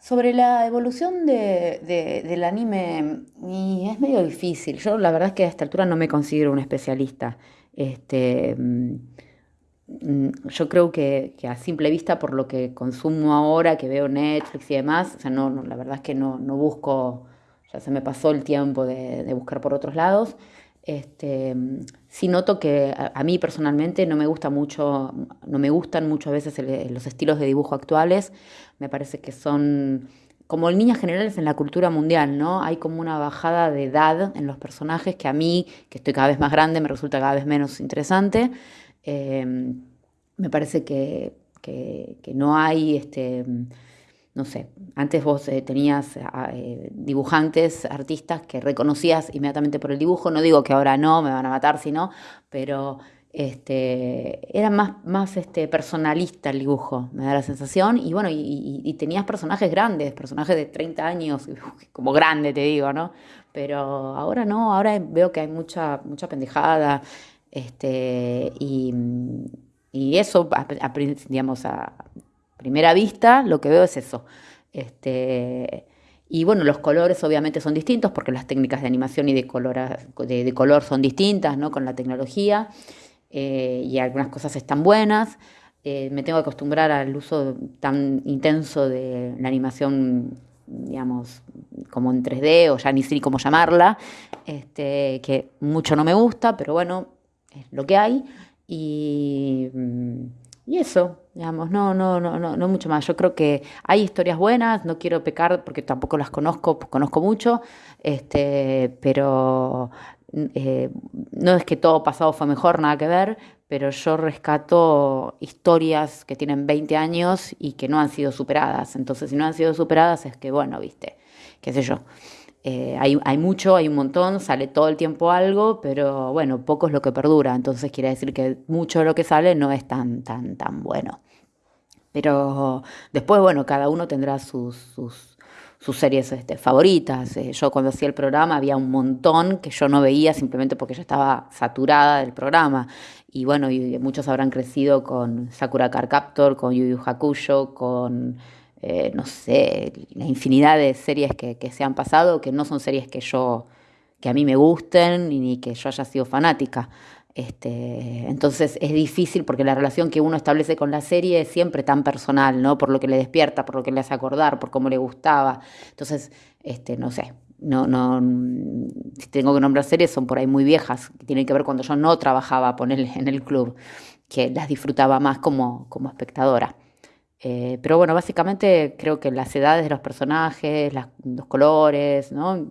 Sobre la evolución del anime, es medio difícil. Yo la verdad es que a esta altura no me considero un especialista. Este, mm, yo creo que, a simple vista, por lo que consumo ahora, que veo Netflix y demás, o sea, no, la verdad es que no, busco, ya se me pasó el tiempo de, buscar por otros lados. Este, noto que a, mí personalmente no me gusta mucho, no me gustan muchas veces los estilos de dibujo actuales. Me parece que son como en líneas generales en la cultura mundial, ¿no? Hay como una bajada de edad en los personajes que a mí, que estoy cada vez más grande, me resulta cada vez menos interesante. Em, me parece que, no hay, este, no sé, antes vos eh, tenías eh, dibujantes, artistas que reconocías inmediatamente por el dibujo, no digo que ahora no, me van a matar si no, pero este, era más, más este, personalista el dibujo, me da la sensación, y bueno, y, tenías personajes grandes, personajes de 30 años, como grande te digo, ¿no? Pero ahora no, ahora veo que hay mucha, mucha pendejada, este, y, eso, digamos, a primera vista, lo que veo es eso. Este, y bueno, los colores obviamente son distintos porque las técnicas de animación y de color, de, color son distintas, ¿no? Con la tecnología. Eh, y algunas cosas están buenas. Eh, me tengo que acostumbrar al uso tan intenso de la animación, digamos, como en 3D o ya ni sé cómo llamarla, este, que mucho no me gusta, pero bueno, es lo que hay. Y, y eso, digamos, no, no, no, no, no mucho más. Yo creo que hay historias buenas, no quiero pecar porque tampoco las conozco, conozco mucho, este, pero eh, no es que todo pasado fue mejor, nada que ver, pero yo rescato historias que tienen 20 años y que no han sido superadas. Entonces, si no han sido superadas, es que, bueno, viste, qué sé yo. Eh, hay, hay, mucho, hay un montón, sale todo el tiempo algo, pero bueno, poco es lo que perdura. Entonces quiere decir que mucho de lo que sale no es tan, tan, tan bueno. Pero después, bueno, cada uno tendrá sus, sus sus series este, favoritas. Eh, yo cuando hacía el programa había un montón que yo no veía simplemente porque yo estaba saturada del programa. Y bueno, y muchos habrán crecido con Sakura Car Captor, con Yu Yu Hakusho, con, eh, no sé, la infinidad de series que, se han pasado, que no son series que yo, que a mí me gusten ni que yo haya sido fanática. Este, entonces es difícil porque la relación que uno establece con la serie es siempre tan personal, ¿no? Por lo que le despierta, por lo que le hace acordar, por cómo le gustaba. Entonces, este, no sé, no, no, si tengo que nombrar series son por ahí muy viejas, que tienen que ver cuando yo no trabajaba ponerle en el club, que las disfrutaba más como, como espectadora. Eh, pero bueno, básicamente creo que las edades de los personajes, los colores, ¿no?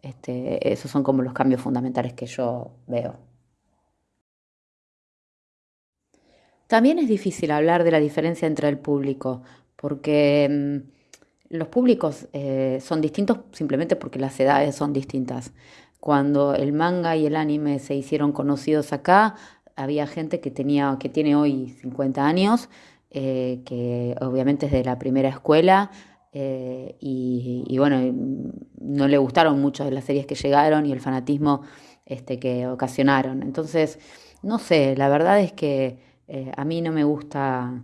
Este, esos son como los cambios fundamentales que yo veo. También es difícil hablar de la diferencia entre el público, porque mm, los públicos eh, son distintos simplemente porque las edades son distintas. Cuando el manga y el anime se hicieron conocidos acá, había gente que, tenía, que tiene hoy 50 años, eh, que obviamente es de la primera escuela, eh, y, bueno, no le gustaron mucho las series que llegaron y el fanatismo este, que ocasionaron. Entonces, no sé, la verdad es que eh, a mí no me gusta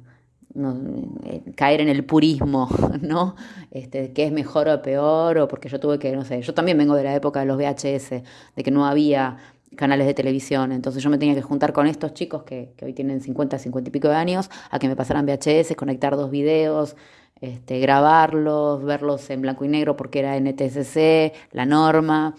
caer en el purismo, ¿no? Este, que es mejor o peor, o porque yo tuve que, no sé, yo también vengo de la época de los VHS, de que no había canales de televisión, entonces yo me tenía que juntar con estos chicos que, hoy tienen 50, 50 y pico de años, a que me pasaran VHS, conectar dos videos, este, grabarlos, verlos en blanco y negro porque era NTSC, la norma,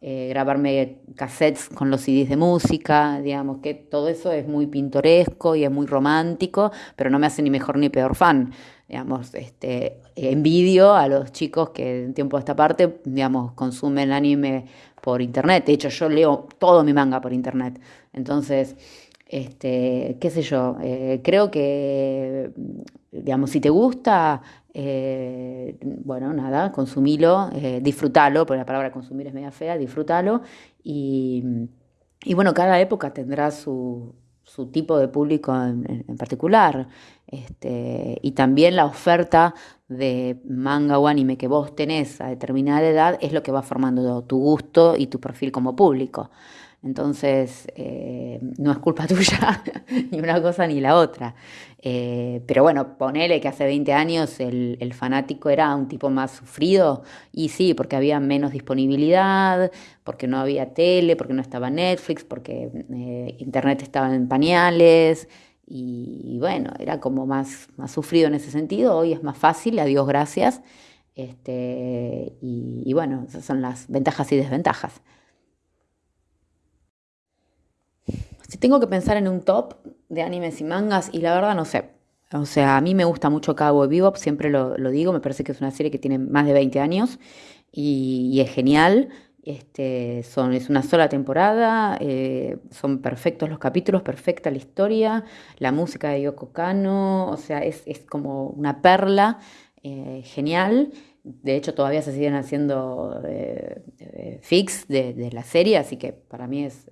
eh, grabarme cassettes con los CDs de música, digamos que todo eso es muy pintoresco y es muy romántico, pero no me hace ni mejor ni peor fan. Digamos, este, envidio a los chicos que en tiempo de esta parte, digamos, consumen anime por internet. De hecho, yo leo todo mi manga por internet. Entonces, este, qué sé yo, eh, creo que, digamos, si te gusta, eh, bueno, nada, consumilo, eh, disfrútalo, porque la palabra consumir es media fea, disfrútalo. Y, bueno, cada época tendrá su, tipo de público en, particular. Este, y también la oferta de manga o anime que vos tenés a determinada edad es lo que va formando tu gusto y tu perfil como público. Entonces, eh, no es culpa tuya ni una cosa ni la otra. Eh, pero bueno, ponele que hace 20 años el, fanático era un tipo más sufrido, y sí, porque había menos disponibilidad, porque no había tele, porque no estaba Netflix, porque eh, Internet estaba en pañales, y, bueno, era como más, más sufrido en ese sentido. Hoy es más fácil, a Dios gracias. Este, y, y bueno, esas son las ventajas y desventajas. Si tengo que pensar en un top de animes y mangas, y la verdad no sé. O sea, a mí me gusta mucho Cabo Bebop, siempre lo, digo, me parece que es una serie que tiene más de 20 años y, es genial. Este, son, es una sola temporada, eh, son perfectos los capítulos, perfecta la historia, la música de Yoko Kano, o sea, es, como una perla eh, genial. De hecho, todavía se siguen haciendo eh, fix de, la serie, así que para mí es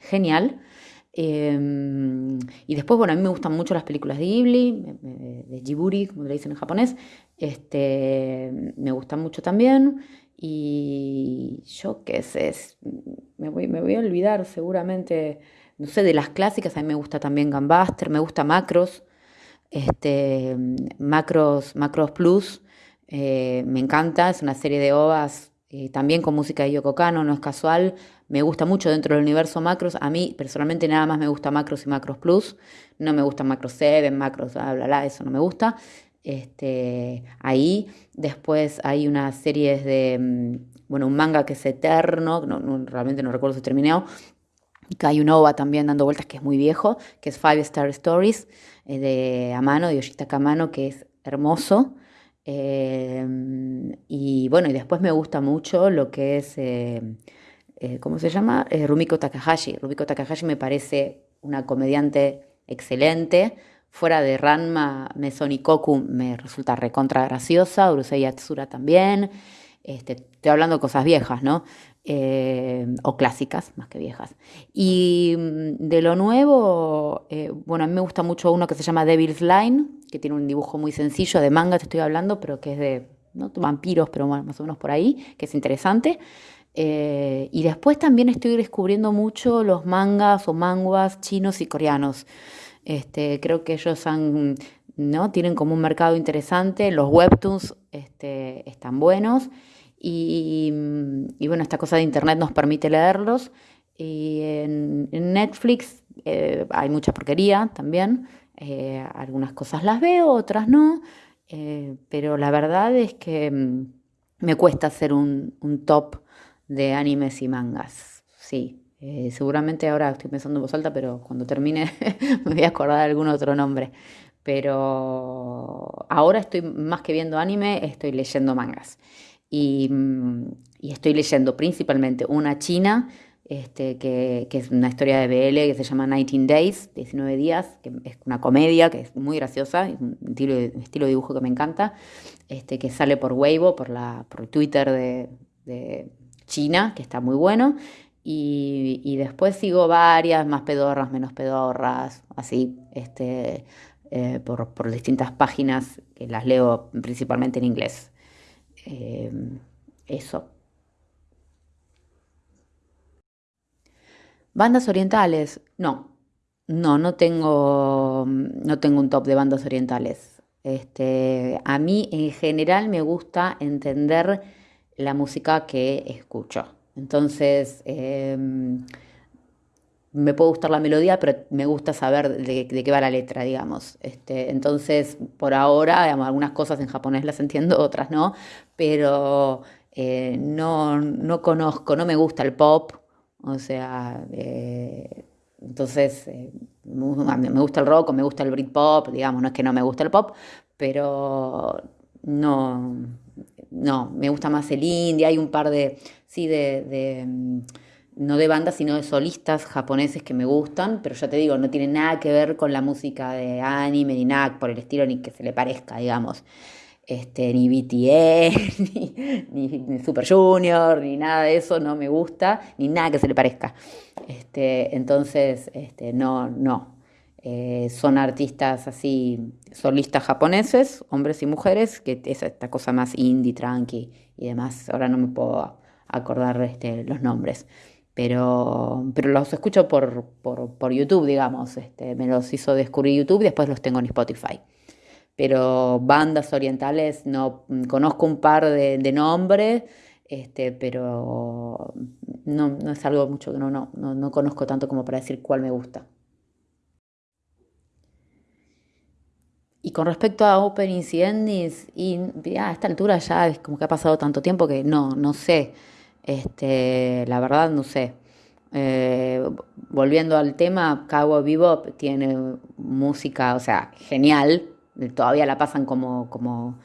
genial. Em, y después, bueno, a mí me gustan mucho las películas de Ghibli, de Jiburi, como le dicen en japonés. Este, me gustan mucho también. Y yo qué sé, me, voy, a olvidar seguramente, no sé, de las clásicas. A mí me gusta también Gambaster, me gusta Macros, este, Macros, Macros Plus. Eh, me encanta, es una serie de ovas eh, también con música de Yoko Kano, no es casual me gusta mucho dentro del universo macros. A mí personalmente nada más me gusta macros y macros plus. No me gusta macros 7, macros, bla, bla, bla, eso no me gusta. Este, ahí después hay unas series de, mm, bueno, un manga que es eterno, no, realmente no recuerdo si terminó, que hay un OVA también dando vueltas que es muy viejo, que es Five Star Stories, eh, de Amano, de Yoshitaka Amano, que es hermoso. Eh, y bueno, y después me gusta mucho lo que es eh, eh, ¿cómo se llama? Eh, Rumiko Takahashi. Rumiko Takahashi me parece una comediante excelente. Fuera de Ranma, Mesonikoku me resulta recontra graciosa, Urusei Yatsura también. Este, estoy hablando de cosas viejas, ¿no? Eh, o clásicas, más que viejas. Y mm, de lo nuevo, bueno, a mí me gusta mucho uno que se llama Devil's Line, que tiene un dibujo muy sencillo, de manga te estoy hablando, pero que es de ¿no? vampiros, pero más o menos por ahí, que es interesante. Eh, y después también estoy descubriendo mucho los mangas o manguas chinos y coreanos. Este, creo que ellos han, ¿no? tienen como un mercado interesante, los webtoons este, están buenos y, bueno, esta cosa de internet nos permite leerlos. Y en, Netflix eh, hay mucha porquería también, eh, algunas cosas las veo, otras no, pero la verdad es que mm, me cuesta hacer un, un top de animes y mangas. Sí, eh, seguramente ahora estoy pensando en voz alta, pero cuando termine me voy a acordar de algún otro nombre. Pero ahora estoy más que viendo anime, estoy leyendo mangas. Y, mm, estoy leyendo principalmente una china, este, que, es una historia de BL que se llama 19 Days, 19 días, que es una comedia que es muy graciosa, un estilo, estilo de dibujo que me encanta, este, que sale por Weibo, por, la, por Twitter de China, que está muy bueno. Y, después sigo varias, más pedorras, menos pedorras, así, este, eh, por, distintas páginas que las leo principalmente en inglés. Eh, eso. Bandas orientales, no, no, no tengo, no tengo un top de bandas orientales. Este, a mí en general me gusta entender la música que escucho. Entonces, em, me puede gustar la melodía, pero me gusta saber de, qué va la letra, digamos. Este, entonces, por ahora, algunas cosas en japonés las entiendo, otras no, pero eh, no, no, conozco, no me gusta el pop, o sea, eh, entonces eh, me gusta el rock me gusta el Britpop, digamos, no es que no me gusta el pop, pero no, no, me gusta más el indie, hay un par de, sí, de, mm, no de bandas, sino de solistas japoneses que me gustan, pero ya te digo, no tiene nada que ver con la música de anime, ni nada por el estilo, ni que se le parezca, digamos. Este, ni BTS, ni, Super Junior, ni nada de eso, no me gusta, ni nada que se le parezca. Este, entonces, este, no, no, eh, son artistas así, solistas japoneses, hombres y mujeres, que es esta cosa más indie, tranqui y demás. Ahora no me puedo acordar este, los nombres. pero, pero los escucho por, por, YouTube, digamos. Este, me los hizo descubrir YouTube después los tengo en Spotify. Pero bandas orientales, no conozco un par de, nombres, este, pero no, no, es algo mucho que no, no, no conozco tanto como para decir cuál me gusta. Y con respecto a openings y endings, y a esta altura ya es como que ha pasado tanto tiempo que no, no sé. Este, la verdad no sé. Eh, volviendo al tema, Cowboy Bebop tiene música, o sea, genial. Todavía la pasan como, como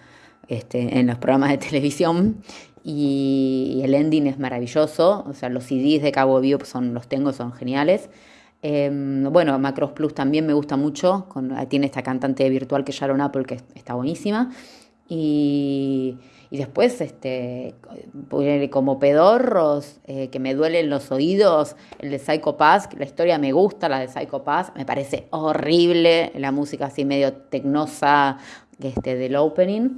este, en los programas de televisión. Y, el ending es maravilloso. O sea, los CDs de Cowboy Bebop son, los tengo, son geniales. Em, bueno, Macros Plus también me gusta mucho, tiene esta cantante virtual que es Sharon Apple, que está buenísima. Y, después, este, como pedorros, eh, que me duelen los oídos, el de Psycho Pass, la historia me gusta, la de Psycho Pass, me parece horrible, la música así medio tecnosa este, del opening.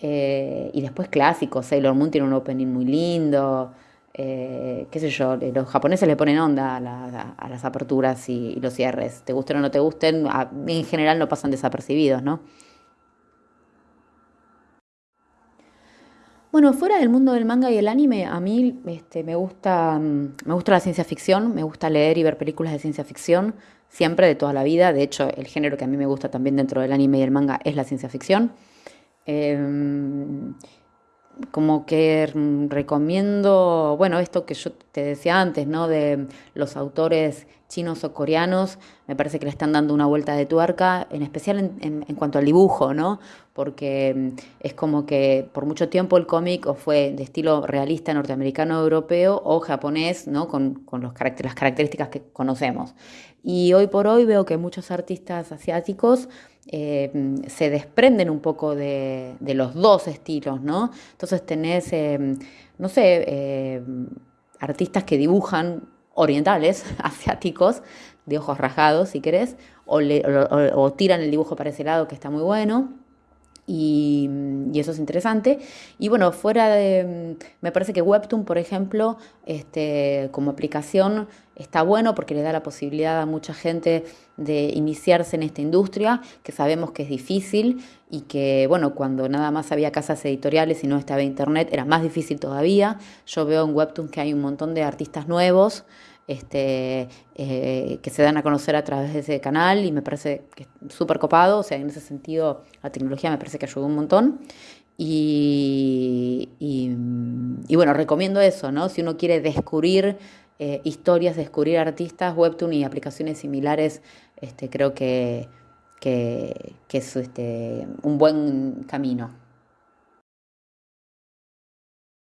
Eh, y después clásicos, Sailor Moon tiene un opening muy lindo. Eh, qué sé yo, los japoneses le ponen onda a, las aperturas y, los cierres. Te gusten o no te gusten, en general no pasan desapercibidos, ¿no? Bueno, fuera del mundo del manga y el anime, a mí este, me, gusta, me gusta la ciencia ficción, me gusta leer y ver películas de ciencia ficción, siempre de toda la vida. De hecho, el género que a mí me gusta también dentro del anime y el manga es la ciencia ficción. Em, como que recomiendo, bueno, esto que yo te decía antes, ¿no? De los autores chinos o coreanos, me parece que le están dando una vuelta de tuerca, en especial en, en, cuanto al dibujo, ¿no? Porque mm, es como que por mucho tiempo el cómic o fue de estilo realista norteamericano europeo o japonés, ¿no? Con, con los las características que conocemos. Y hoy por hoy veo que muchos artistas asiáticos eh, se desprenden un poco de, los dos estilos, ¿no? Entonces tenés, eh, no sé, eh, artistas que dibujan orientales, asiáticos, de ojos rasgados, si querés, o, o tiran el dibujo para ese lado, que está muy bueno. Y, eso es interesante. Y bueno, fuera de, me parece que Webtoon, por ejemplo, este, como aplicación está bueno porque le da la posibilidad a mucha gente de iniciarse en esta industria, que sabemos que es difícil y que, bueno, cuando nada más había casas editoriales y no estaba internet, era más difícil todavía. Yo veo en Webtoon que hay un montón de artistas nuevos este, eh, que se dan a conocer a través de ese canal y me parece que es súper copado, o sea, en ese sentido la tecnología me parece que ayudó un montón. Y, bueno, recomiendo eso, ¿no? Si uno quiere descubrir eh, historias, descubrir artistas, Webtoon y aplicaciones similares, este, creo que, que, que es este, un buen camino.